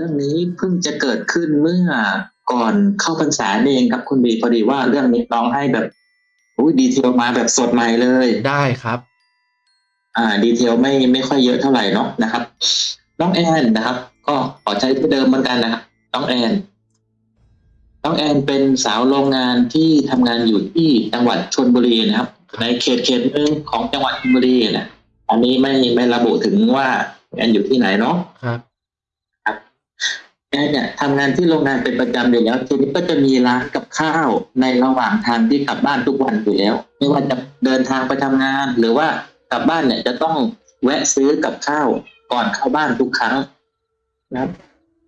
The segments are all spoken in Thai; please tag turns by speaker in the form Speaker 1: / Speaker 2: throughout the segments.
Speaker 1: รื่องนี้เพิ่งจะเกิดขึ้นเมื่อก่อนเข้าพรรษานี่เองครับคุณบีพอดีว่าเรื่องนี้น้องให้แบบอุ้ยดีเทลมาแบบสดใหม่เลย
Speaker 2: ได้ครับ
Speaker 1: อ่า ดีเทลไม่ไม่ค่อยเยอะเท่าไหร่เนาะนะครับ น้องแอนนะครับ ก็ขอใช้ที่เดิมเหมือนกันนะครับน้องแอนน้องแอนเป็นสาวโรงงานที่ทำงานอยู่ที่จังหวัดชลบุรีนะครับ ในเขตเขตหนึ่งของจังหวัดชลบุรีนะอันนี้ไม่ไม่ระบุถึงว่าแอนอยู่ที่ไหนเนาะ
Speaker 2: ครับ
Speaker 1: แอนเนี่ยทำงานที่โรงงานเป็นประจำอยู่แล้ว ทีนี้ก็จะมีร้านกับข้าวในระหว่างทางที่กลับบ้านทุกวันอยู่แล้ว ไม่ว่าจะเดินทางไปทำงาน หรือว่ากลับบ้านเนี่ยจะต้องแวะซื้อกับข้าวก่อนเข้าบ้านทุกครั้งนะครับ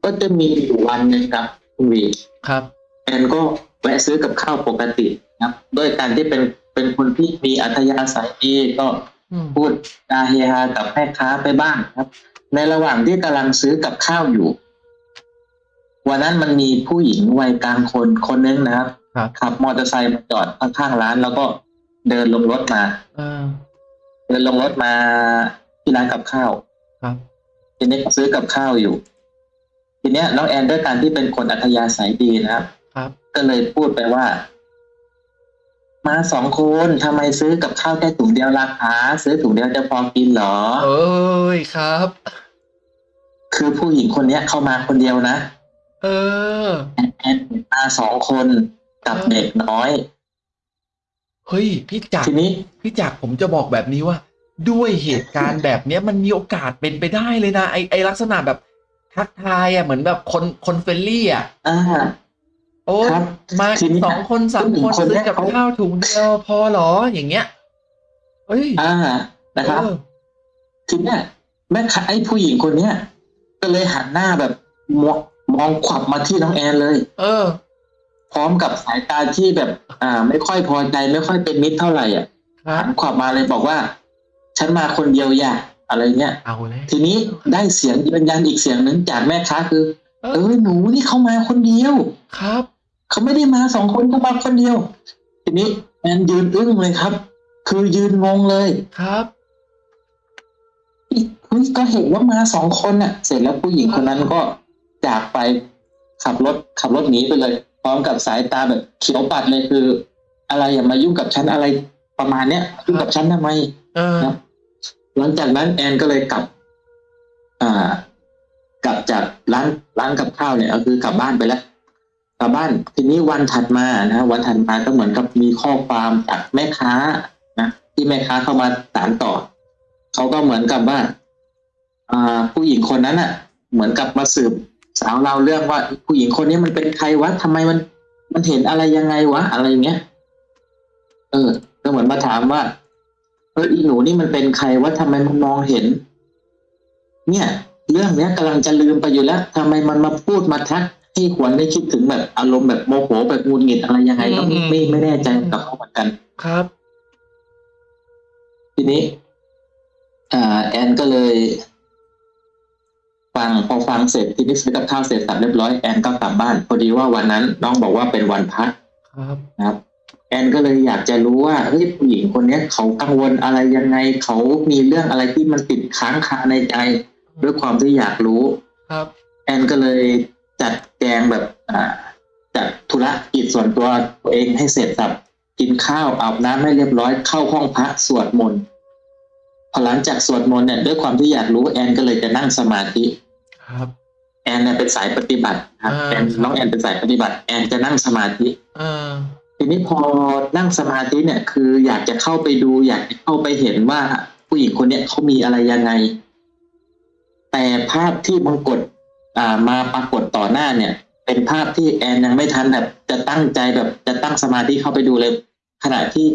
Speaker 1: ก็จะมีอยู่วันหนึ่งครับคุณวี
Speaker 2: ครับ
Speaker 1: แอนก็แวะซื้อกับข้าวปกตินะครับด้วยการที่เป็นเป็นคนที่มีอัธยาศัยดีก็
Speaker 2: อืม
Speaker 1: พูดจาเฮฮากับแม่ค้าไปบ้างครับ ในระหว่างที่กำลังซื้อกับข้าวอยู่ วันนั้นมันมีผู้หญิงวัยกลางคนคนนึงนะครับ
Speaker 2: ครับ
Speaker 1: ขับมอเตอร์ไซค์มาจอดข้างๆร้าน แล้วก็เดินลงรถมา
Speaker 2: เออ
Speaker 1: เดินลงรถมาที่ร้านกับข้าว
Speaker 2: ครับ
Speaker 1: ทีนี้ก็ซื้อกับข้าวอยู่ ทีเนี้ยน้องแอนด้วยการที่เป็นคนอัธยาศัยดีนะครับ
Speaker 2: ครับ
Speaker 1: ก็เลยพูดไปว่า มาสองคนทำไมซื้อกับข้าวแค่ถุงเดียวราคาซื้อถุงเดียวจะพอกินเหรอ
Speaker 2: เอ้ยครับ
Speaker 1: คือผู้หญิงคนเนี้ยเข้ามาคนเดียวนะ
Speaker 2: เออ
Speaker 1: แอนมาสองคนกับเด็กน้อย
Speaker 2: เฮ้ย พี่จักร
Speaker 1: ทีนี้
Speaker 2: พี่จักรผมจะบอกแบบนี้ว่า ด้วยเหตุการณ์แบบเนี้ยมันมีโอกาสเป็นไปได้เลยนะไอไอลักษณะแบบทักทายอะเหมือนแบบคนคนเฟรนลี่อะ
Speaker 1: อ่า
Speaker 2: โอ้ย
Speaker 1: ครับ
Speaker 2: มา
Speaker 1: ทีนี้
Speaker 2: สองคนสาม
Speaker 1: ผู้หญิ
Speaker 2: ค
Speaker 1: ง
Speaker 2: น
Speaker 1: คน
Speaker 2: ซื้
Speaker 1: เนี้
Speaker 2: อยกับ
Speaker 1: เขา
Speaker 2: ข้าวถุงเดียวพอเหรออย่างเงี้ยเอ้ย
Speaker 1: อ่านะครับ
Speaker 2: เออ
Speaker 1: ทีเนี้ยแม่ค้าไอ้ผู้หญิงคนเนี้ยก็เลยหันหน้าแบบมอง มองขวับมาที่น้องแอนเลย
Speaker 2: เออ
Speaker 1: พร้อมกับสายตาที่แบบ อ่า ไม่ค่อยพอใจไม่ค่อยเป็นมิตรเท่าไหร่อะ
Speaker 2: ครับ
Speaker 1: หันขวับมาเลยบอกว่า ฉันมาคนเดียวอย่าอะไรเงี้ย
Speaker 2: เอาเลย
Speaker 1: ทีนี้ได้เสียงยืนยันอีกเสียงหนึ่งจากแม่ค้าคือ
Speaker 2: เอ
Speaker 1: เอ
Speaker 2: อ
Speaker 1: อหนูนี่เขามาคนเดียว
Speaker 2: ครับ
Speaker 1: เขาไม่ได้มาสองคนเขามาคนเดียว ทีนี้แอนยืนอึ้งเลยครับ คือยืนงงเลย
Speaker 2: ครับ
Speaker 1: เฮ้ยก็เห็นว่ามาสองคนน่ะ เสร็จแล้วผู้หญิงคนนั้นก็ จากไปขับรถขับรถหนีไปเลย พร้อมกับสายตาแบบเขียวปัดเลยคือ อะไรอย่ามายุ่งกับฉันอะไรประมาณเนี้ยยุ่งกับฉันทำไม
Speaker 2: เออ
Speaker 1: ครับหลังจากนั้นแอนก็เลยกลับ อ่ากลับจากร้านร้านกับข้าวเนี่ยก็คือกลับบ้านไปแล้วกลับบ้านทีนี้วันถัดมานะวันถัดมาก็เหมือนกับมีข้อความจากแม่ค้านะที่แม่ค้าเข้ามาสานต่อเขาก็เหมือนกับว่าอ่าผู้หญิงคนนั้นอะ เหมือนกับมาสืบ สาวเราวเรื่องว่าผู้หญิงคนนี้มันเป็นใครวะทำไมมัน มันเห็นอะไรยังไงวะอะไรเงี้ยเออก็เหมือนมาถามว่าเอออีหนูนี่มันเป็นใครว่าทำไมมันมองเห็น เนี่ย เรื่องเนี้ยกำลังจะลืมไปอยู่แล้วทำไมมันมาพูดมาทักให้ขวัญได้คิดถึงแบบอารมณ์แบบโมโหแบบหงุดหงิดอะไรยังไงก็ไม่ไม่ไม่แน่ใจกับเขาเหมือนกัน
Speaker 2: ครับ
Speaker 1: ทีนี้ อ่า แอนก็เลย ฟังพอฟังเสร็จทีนี้ซื้อกับข้าวเสร็จสับเรียบร้อยแอนก็กลับบ้านพอดีว่าวันนั้นน้องบอกว่าเป็นวันพัก
Speaker 2: ครับ
Speaker 1: นะครับ แอนก็เลยอยากจะรู้ว่าเฮ้ยผู้หญิงคนเนี้ยเขากังวลอะไรยังไงเขามีเรื่องอะไรที่มันติดค้างคาในใจด้วยความที่อยากรู้
Speaker 2: ครับ
Speaker 1: แอนก็เลยจัดแจงแบบอ่าจัดธุระกิจส่วนตัวตัวเองให้เสร็จสับกินข้าวอาบน้ำให้เรียบร้อยเข้าห้องพระสวดมนต์พอหลังจากสวดมนต์เนี่ยด้วยความที่อยากรู้แอนก็เลยจะนั่งสมาธิ
Speaker 2: ครับ
Speaker 1: แอนเนี่ยเป็นสายปฏิบัติครับ
Speaker 2: อ่า
Speaker 1: แอน
Speaker 2: ครับ
Speaker 1: น้องแอนเป็นสายปฏิบัติ แอนจะนั่งสมาธิ
Speaker 2: เออ
Speaker 1: ทีนี้พอนั่งสมาธิเนี่ย คืออยากจะเข้าไปดู อยากจะเข้าไปเห็นว่าผู้หญิงคนเนี้ยเขามีอะไรยังไง แต่ภาพที่บังกดอ่ามาปรากฏต่อหน้าเนี่ย เป็นภาพที่แอนยังไม่ทันแบบ จะตั้งใจแบบจะตั้งสมาธิเข้าไปดูเลย ขณะที่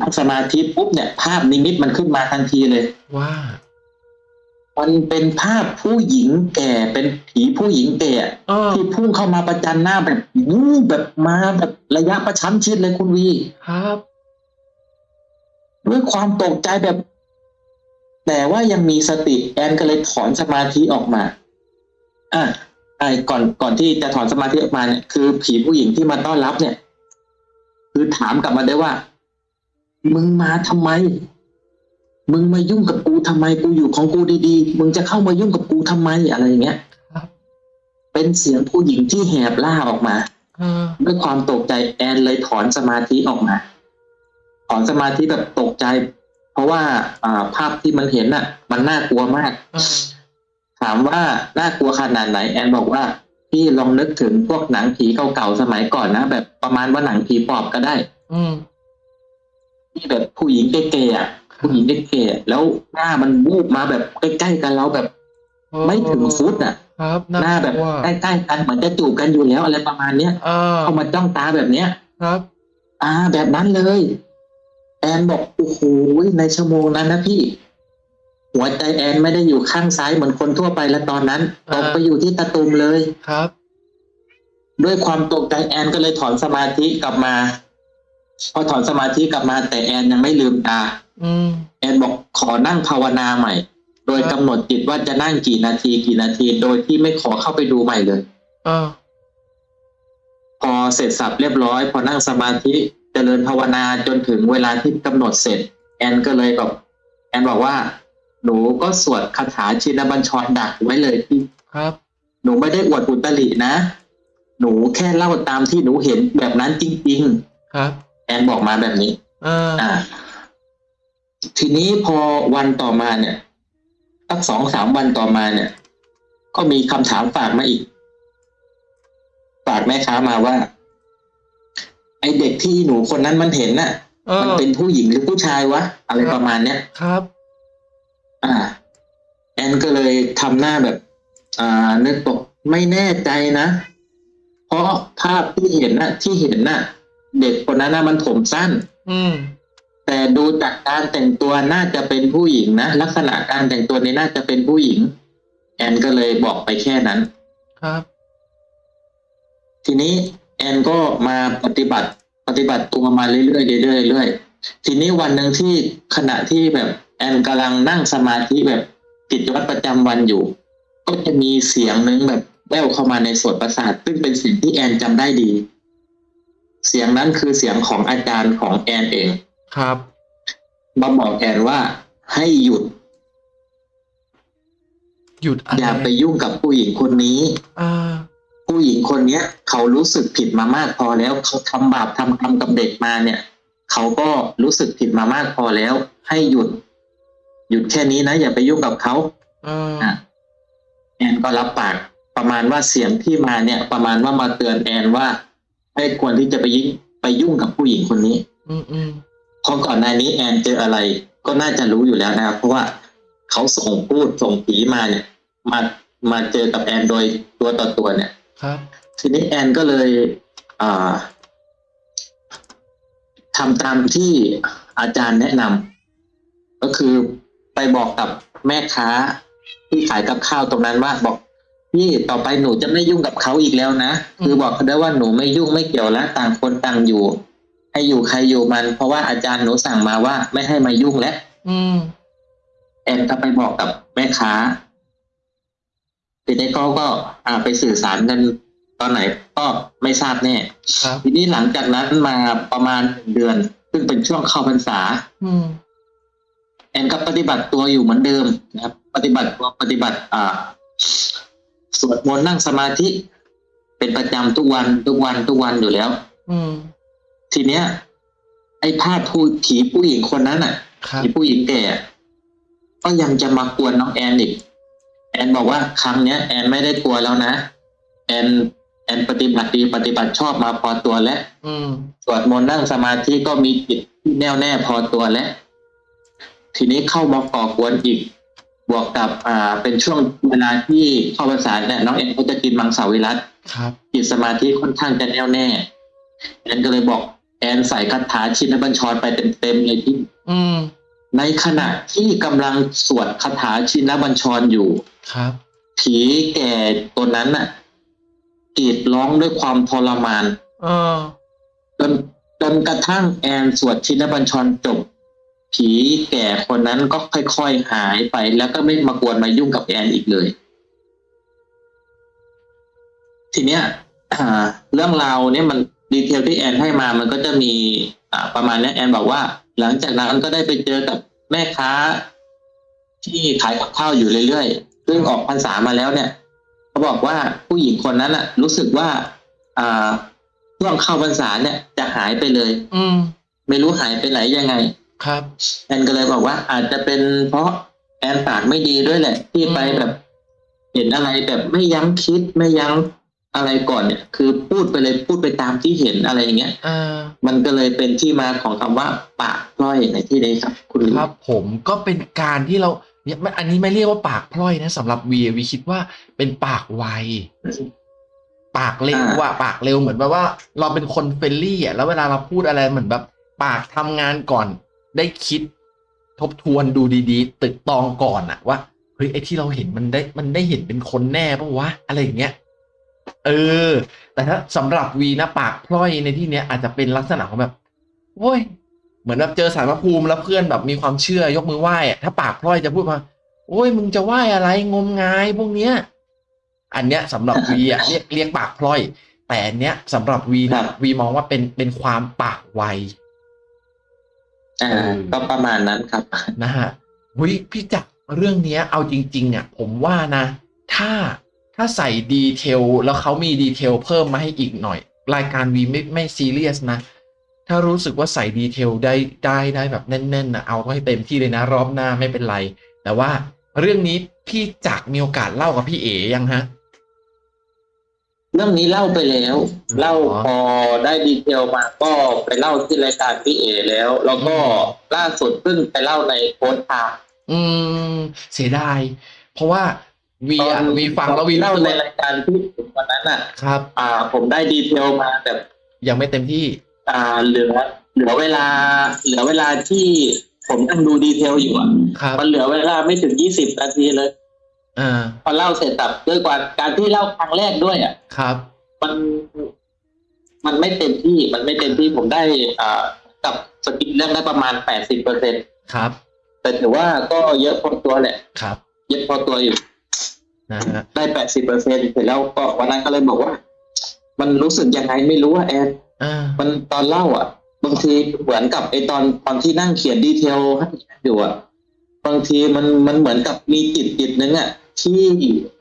Speaker 1: นั่งสมาธิปุ๊บเนี่ย ภาพนิมิตมันขึ้นมาทันทีเลย
Speaker 2: ว่า
Speaker 1: มันเป็นภาพผู้หญิงแก่เป็นผีผู้หญิงแก่
Speaker 2: เออ
Speaker 1: ที่พุ่งเข้ามาประจันหน้าแบบวูบแบบมาแบบระยะประชันชิดเลยคุณวี
Speaker 2: ครับ
Speaker 1: ด้วยความตกใจแบบ แต่ว่ายังมีสติแอนก็เลยถอนสมาธิออกมาอะไอ้ก่อนก่อนที่จะถอนสมาธิออกมาเนี่ยคือผีผู้หญิงที่มาต้อนรับเนี่ย คือถามกลับมาได้ว่า มึงมาทำไม มึงมายุ่งกับกูทำไมกูอยู่ของกูดีๆ มึงจะเข้ามายุ่งกับกูทำไมอะไรอย่างเงี้ย
Speaker 2: ครับ
Speaker 1: เป็นเสียงผู้หญิงที่แหบล่าออกมา
Speaker 2: เออ
Speaker 1: ด้วยความตกใจแอนเลยถอนสมาธิออกมา ถอนสมาธิแบบตกใจ เพราะว่าอ่าภาพที่มันเห็นน่ะ มันน่ากลัวมาก
Speaker 2: เออ
Speaker 1: ถามว่าน่ากลัวขนาดไหน แอนบอกว่าพี่ลองนึกถึงพวกหนังผีเก่าๆสมัยก่อนนะแบบประมาณว่าหนังผีปอบก็ได้
Speaker 2: อืม
Speaker 1: ที่แบบผู้หญิงเก๋ๆอะ ผู้หญิงเก๋ๆแล้วหน้ามันวูบมาแบบใกล้ๆกันเราแบบ ไม่ถึงฟุตอะ
Speaker 2: ครับ
Speaker 1: หน้าแบบ
Speaker 2: กลัว
Speaker 1: ใกล้ๆกันเหมือนจะจูบกันอยู่แล้วอะไรประมาณเนี้ย
Speaker 2: เออ
Speaker 1: เข้ามาจ้องตาแบบเนี้ย
Speaker 2: ครับ
Speaker 1: อ่า แบบนั้นเลยแอนบอกโอ้โหในชั่วโมงนั้นนะพี่ หัวใจแอนไม่ได้อยู่ข้างซ้ายเหมือนคนทั่วไปแล้วตอนนั้นตกไปอยู่ที่ตะตุมเลย
Speaker 2: ครับ
Speaker 1: ด้วยความตกใจแอนก็เลยถอนสมาธิกลับมา พอถอนสมาธิกลับมา แต่แอนยังไม่ลืมตา
Speaker 2: อืม
Speaker 1: แอนบอกขอนั่งภาวนาใหม่ โดย
Speaker 2: ครับ
Speaker 1: กำหนดจิตว่าจะนั่งกี่นาทีกี่นาที โดยที่ไม่ขอเข้าไปดูใหม่เลย
Speaker 2: เออ
Speaker 1: พอเสร็จสับเรียบร้อย พอนั่งสมาธิเจริญภาวนาจนถึงเวลาที่กำหนดเสร็จ แอนก็เลยแบบแอนบอกว่า หนูก็สวดคาถาชินบัญชรดักไว้เลยพี่
Speaker 2: ครับ
Speaker 1: หนูไม่ได้อวดอุตรินะ หนูแค่เล่าตามที่หนูเห็นแบบนั้นจริง
Speaker 2: ครับ
Speaker 1: ๆ แอนบอกมาแบบนี้
Speaker 2: เออ
Speaker 1: อ่า ทีนี้พอวันต่อมาเนี่ยสักสองสามวันต่อมาเนี่ย ก็มีคำถามฝากมาอีก ฝากแม่ค้ามาว่า ไอเด็กที่หนูคนนั้นมันเห็นน่ะ
Speaker 2: เออ
Speaker 1: มันเป็นผู้หญิงหรือผู้ชายวะ อะไร
Speaker 2: ครับ
Speaker 1: ประมาณเนี้ย
Speaker 2: ครับ
Speaker 1: อ่า แอนก็เลยทำหน้าแบบ อ่านึกบอกไม่แน่ใจนะ เพราะภาพที่เห็นน่ะ ที่เห็นน่ะ เด็กคนนั้นน่ะมันผมสั้น
Speaker 2: อืม
Speaker 1: แต่ดูจากการแต่งตัวน่าจะเป็นผู้หญิงนะลักษณะการแต่งตัวนี้น่าจะเป็นผู้หญิง แอนก็เลยบอกไปแค่นั้น
Speaker 2: ครับ
Speaker 1: ทีนี้ แอนก็มาปฏิบัติปฏิบัติตัวมาเรื่อยๆเรื่อยๆเรื่อยๆทีนี้วันหนึ่งที่ขณะที่แบบแอนกำลังนั่งสมาธิแบบกิจวัตรประจำวันอยู่ ก็จะมีเสียงหนึ่งแบบแว่วเข้ามาในโสตประสาท ซึ่งเป็นสิ่งที่แอนจำได้ดี เสียงนั้นคือเสียงของอาจารย์ของแอนเอง
Speaker 2: ครับ
Speaker 1: มาบอกแอนว่าให้หยุด
Speaker 2: หยุดอะไร
Speaker 1: อย่าไปยุ่งกับผู้หญิงคนนี้
Speaker 2: อ่า
Speaker 1: ผู้หญิงคนเนี้ย เขารู้สึกผิดมามากพอแล้วเขาทำบาปทำกรรมกับเด็กมาเนี่ย เขาก็รู้สึกผิดมามากพอแล้ว ให้หยุด หยุดแค่นี้นะอย่าไปยุ่งกับเขา
Speaker 2: เออ
Speaker 1: อะแอนก็รับปากประมาณว่าเสียงที่มาเนี่ย ประมาณว่ามาเตือนแอนว่า ให้ควรที่จะไปยิ่งไปยุ่งกับผู้หญิงคนนี้
Speaker 2: อืมอืม
Speaker 1: เพราะก่อนหน้านี้แอนเจออะไร ก็น่าจะรู้อยู่แล้วนะครับ เพราะว่าเขาส่งพูดส่งผีมาเนี่ยมามาเจอกับแอนโดยตัวต่อตัวเนี่ย
Speaker 2: ครับ
Speaker 1: ทีนี้แอนก็เลยอ่าทำตามที่อาจารย์แนะนำก็คือไปบอกกับแม่ค้าที่ขายกับข้าวตรงนั้นว่าบอก พี่ต่อไปหนูจะไม่ยุ่งกับเขาอีกแล้วนะ คือบอกเขาได้ว่าหนูไม่ยุ่งไม่เกี่ยวแล้วต่างคนต่างอยู่ ให้อยู่ใครอยู่มัน เพราะว่าอาจารย์หนูสั่งมาว่าไม่ให้มายุ่งแล้ว
Speaker 2: อืม
Speaker 1: แอนก็ไปบอกกับแม่ค้าทีนี้เขาก็อ่าไปสื่อสารกันตอนไหนก็ไม่ทราบแน่
Speaker 2: ครับ
Speaker 1: ทีนี้หลังจากนั้นมาประมาณเดือน ซึ่งเป็นช่วงเข้าพรรษา
Speaker 2: อืม
Speaker 1: แอนก็ปฏิบัติตัวอยู่เหมือนเดิมนะครับ ปฏิบัติตัวปฏิบัติ อ่า สวดมนต์นั่งสมาธิ เป็นประจำทุกวันทุกวันทุกวันอยู่แล้ว
Speaker 2: อืม
Speaker 1: ทีเนี้ย ไอ้ภาพผู้ผีผู้หญิงคนนั้นอะ
Speaker 2: ครับ
Speaker 1: ผีผู้หญิงแก่ก็ยังจะมากวนน้องแอนอีก แอนบอกว่าครั้งเนี้ย แอนไม่ได้กลัวแล้วนะ แอนแอนปฏิบัติดีปฏิบัติชอบมาพอตัวแล้ว
Speaker 2: อืม
Speaker 1: สวดมนต์นั่งสมาธิก็มีจิตที่แน่วแน่พอตัวแล้ว ทีนี้เข้ามาก่อกวนอีก บวกกับอ่าเป็นช่วงเวลาที่เข้าภาษาเนี่ยน้องแอนเขาจะกินมังสวิรัต
Speaker 2: ครับ
Speaker 1: จิตสมาธิค่อนข้างจะแน่วแน่แอนก็เลยบอกแอนใส่คาถาชินบัญชรไปเต็มๆเลยที่
Speaker 2: อืม
Speaker 1: ในขณะที่กำลังสวดคาถาชินบัญชรอยู่
Speaker 2: ครับ
Speaker 1: ผีแก่ตัวนั้นน่ะกรีดร้องด้วยความทรมาน
Speaker 2: เออ
Speaker 1: จนจนกระทั่งแอนสวดชินบัญชรจบ ผีแก่คนนั้นก็ค่อยๆหายไป แล้วก็ไม่มากวนมายุ่งกับแอนอีกเลย ทีเนี้ยอ่าเรื่องราวเนี่ยมันดีเทลที่แอนให้มามันก็จะมีอ่าประมาณเนี้ยแอนบอกว่า หลังจากนั้นก็ได้ไปเจอกับแม่ค้า ที่ขายกับข้าวอยู่เรื่อยๆซึ่งออกพรรษามาแล้วเนี่ยก็เขาบอกว่าผู้หญิงคนนั้นอะรู้สึกว่า อ่าช่วงเข้าพรรษาเนี่ยจะหายไปเลย
Speaker 2: อืม
Speaker 1: ไม่รู้หายไปไหนยังไง
Speaker 2: ครับ
Speaker 1: แอนก็เลยบอกว่า อาจจะเป็นเพราะแอนปากไม่ดีด้วยแหละ ที่ไป
Speaker 2: อืม
Speaker 1: แบบ เห็นอะไรแบบไม่ยั้งคิดไม่ยั้งอะไรก่อนเนี่ย คือพูดไปเลยพูดไปตามที่เห็นอะไรอย่างเงี้ย
Speaker 2: อ่า
Speaker 1: มันก็เลยเป็นที่มาของคำว่า ปากพร่อยในที่นี้ครับ คุณ
Speaker 2: ครับ ผมก็เป็นการที่เราเนี่ยไม่อันนี้ไม่เรียกว่าปากพร่อยนะสำหรับวีวีคิดว่าเป็นปากไวปากเร็วอะปากเร็วเหมือนแบบว่า เราเป็นคนเฟรนลี่อะแล้วเวลาเราพูดอะไรเหมือนแบบ ปากทำงานก่อน ได้คิดทบทวนดูดีๆตึกตองก่อนอะว่าเฮ้ยไอ้ที่เราเห็นมันได้มันได้เห็นเป็นคนแน่ปะวะอะไรอย่างเงี้ยเออ แต่ถ้าสำหรับวีนะปากพร่อยในที่เนี้ยอาจจะเป็นลักษณะของแบบโว้ยเหมือนแบบเจอสารพระภูมิแล้วเพื่อนแบบมีความเชื่อยกมือไหว้อะถ้าปากพร่อยจะพูดมาโอ้ยมึงจะไหว้อะไรงมงายพวกเนี้ย อันเนี้ยสำหรับวีอะเรียกเรียกปากพล่อย แต่อันเนี้ยสำหรับวีนะวีมองว่าเป็นเป็นความปากไว
Speaker 1: อ่า
Speaker 2: เออ
Speaker 1: ก็ประมาณนั้นครับ
Speaker 2: นะฮะวิพี่จักรเรื่องเนี้ยเอาจริงๆอะผมว่านะ ถ้าถ้าใส่ detail แล้วเขามี detail เพิ่มมาให้อีกหน่อย รายการวีไม่ไม่ซีเรียสนะ ถ้ารู้สึกว่าใส่ detail ได้ได้ได้แบบแน่นๆนะเอาให้เต็มที่เลยนะ รอบหน้าไม่เป็นไร แต่ว่าเรื่องนี้พี่จักรมีโอกาสเล่ากับพี่เอ๋ยังฮะ
Speaker 1: เรื่องนี้เล่าไปแล้ว เล่าพอได้ดีเทลมาก็ไปเล่าที่รายการพี่เอแล้ว แล้วก็ล่าสุดเพิ่งไปเล่าในโพสต์ทาง
Speaker 2: อืม เสียดาย เพราะว่าวีอะวีฟังแล้ววี
Speaker 1: เล่า
Speaker 2: รู้สึก
Speaker 1: ใน
Speaker 2: ว่า
Speaker 1: รายการที่วันนั้นอะ
Speaker 2: ครับ
Speaker 1: อ่า ผมได้ดีเทลมาแบบ
Speaker 2: ยังไม่เต็มที่
Speaker 1: อ่า เหลือ เหลือเวลา เหลือเวลาที่ผมนั่งดู detail อยู่อะ
Speaker 2: ครับ
Speaker 1: มันเหลือเวลาไม่ถึงยี่สิบนาทีเลย
Speaker 2: อ่า
Speaker 1: พอเล่าเสร็จสับด้วยกว่าการที่เล่าครั้งแรกด้วยอะ
Speaker 2: ครับ
Speaker 1: มันมันไม่เต็มที่มันไม่เต็มที่ผมได้อ่ากับ skill เรื่องได้ประมาณแปดสิบเปอร์เซ็น
Speaker 2: ครับ
Speaker 1: แต่ถือว่าก็เยอะพอตัวแหละ
Speaker 2: ครับ
Speaker 1: เยอะพอตัวอยู่
Speaker 2: นะฮะ
Speaker 1: ได้แปดสิบเปอร์เซ็นเสร็จแล้วก็วันนั้นก็เลยบอกว่า มันรู้สึกยังไงไม่รู้ว่าแอน
Speaker 2: อ่า
Speaker 1: มันตอนเล่าอะบางทีเหมือนกับไอตอนตอนที่นั่งเขียนดีเทลให้อยู่อะบางทีมันมันเหมือนกับมีจิตจิตนึงอะ ที่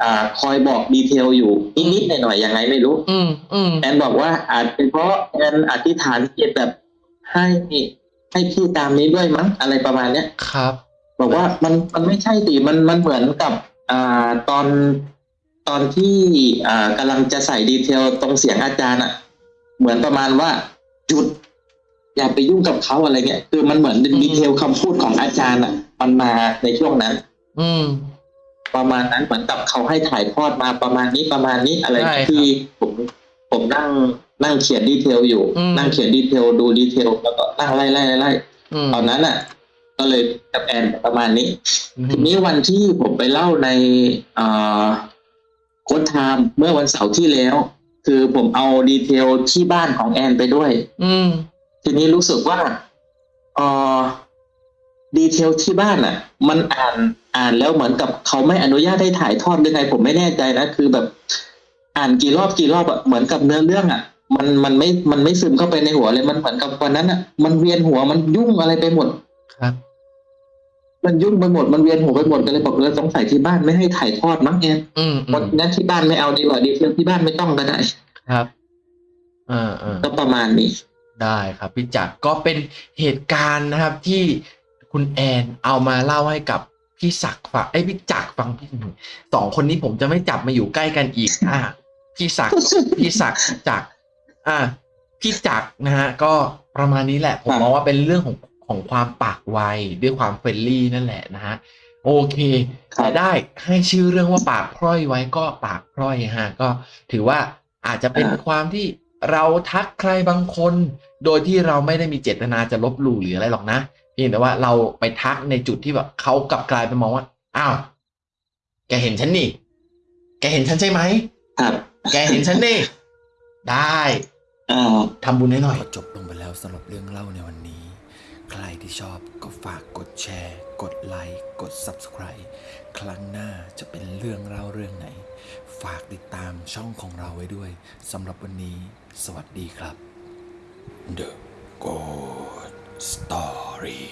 Speaker 1: อ่าคอยบอกดีเทลอยู่นิดๆหน่อยๆยังไงไม่รู้
Speaker 2: อืมอืม
Speaker 1: แอนบอกว่าอาจเป็นเพราะแอนอธิษฐานจิตแบบให้ให้พี่ตามนี้ด้วยมั้งอะไรประมาณเนี้ย
Speaker 2: ครับ
Speaker 1: บอกว่ามันมันไม่ใช่สิมันมันเหมือนกับอ่าตอนตอนที่อ่ากำลังจะใส่ detail ตรงเสียงอาจารย์อะ เหมือนประมาณว่าหยุด อย่าไปยุ่งกับเขาอะไรเงี้ยคือมันเหมือน detail คำพูดของอาจารย์อะ มันมาในช่วงนั้น
Speaker 2: อืม
Speaker 1: ประมาณนั้นเหมือนกับเขาให้ถ่ายทอดมาประมาณนี้ประมาณนี้อะไร
Speaker 2: ใช่ครับ
Speaker 1: ที่ผมผมนั่งนั่งเขียน detail อยู่
Speaker 2: อืม
Speaker 1: นั่งเขียน detail ดู detail แล้วก็นั่งไล่ไล่ไล่ไล่
Speaker 2: อืม
Speaker 1: ตอนนั้นอะ ก็เลยกับแอนประมาณนี้
Speaker 2: อืม
Speaker 1: ทีนี้วันที่ผมไปเล่าในเอ่อ Ghost Time เมื่อวันเสาร์ที่แล้ว คือผมเอา detail ที่บ้านของแอนไปด้วย
Speaker 2: อืม
Speaker 1: ทีนี้รู้สึกว่าเอ่อ detail ที่บ้านอะ มันอ่าน อ่านแล้วเหมือนกับเขาไม่อนุญาตให้ถ่ายทอดหรือไงผมไม่แน่ใจนะคือแบบ อ่านกี่รอบกี่รอบอะเหมือนกับเนื้อเรื่องอะมันมันไม่มันไม่ซึมเข้าไปในหัวเลยมันเหมือนกับวันนั้นอะมันเวียนหัวมันยุ่งอะไรไปหมด
Speaker 2: ครับ
Speaker 1: มันยุ่งไปหมดมันเวียนหัวไปหมดก็เลยบอกเออสงสัยที่บ้านไม่ให้ถ่ายทอดมั้งแอน
Speaker 2: อืมอื
Speaker 1: เพราะ
Speaker 2: ม
Speaker 1: งั้นที่บ้านไม่เอาดีกว่าดีเทลที่บ้านไม่ต้องก็ได้
Speaker 2: ครับอ่าอ่า
Speaker 1: ก็ประมาณนี้
Speaker 2: ได้ครับพี่จักรก็เป็นเหตุการณ์นะครับที่คุณแอนเอามาเล่าให้กับ พี่ศักดิ์ฟังไอ้ยพี่จักรฟังพี่สองคนนี้ผมจะไม่จับมาอยู่ใกล้กันอีก อะพี่ศักดิ์พี่ศักดิ์จักรอะพี่จักรนะฮะ ก็ประมาณนี้แหละ ผม
Speaker 1: ครับ
Speaker 2: มองว่าเป็นเรื่องของของความปากไวด้วยความเฟรนลี่นั่นแหละนะฮะโอเค
Speaker 1: ครับ
Speaker 2: แต่ได้ให้ชื่อเรื่องว่าปากพร่อยไว้ก็ปากพร่อยฮะก็ถือว่าอาจจะเป็น
Speaker 1: อ่า
Speaker 2: ความที่เราทักใครบางคน โดยที่เราไม่ได้มีเจตนาจะลบหลู่หรืออะไรหรอกนะ เพียงแต่ว่าเราไปทักในจุดที่แบบเขากลับกลายไปมองว่า อ้าว แกเห็นฉันนี่ แกเห็นฉันใช่ไหม
Speaker 1: ครับ
Speaker 2: แกเห็นฉันนี่ได้
Speaker 1: อ่า
Speaker 2: ทำบุญให้หน่อย
Speaker 3: ก็จบลงไปแล้วสำหรับเรื่องเล่าในวันนี้ ใครที่ชอบก็ฝากกดแชร์ กดไลค์กด Subscribe ครั้งหน้าจะเป็นเรื่องเล่าเรื่องไหน ฝากติดตามช่องของเราไว้ด้วยสำหรับวันนี้ สวัสดีครับ The Good Story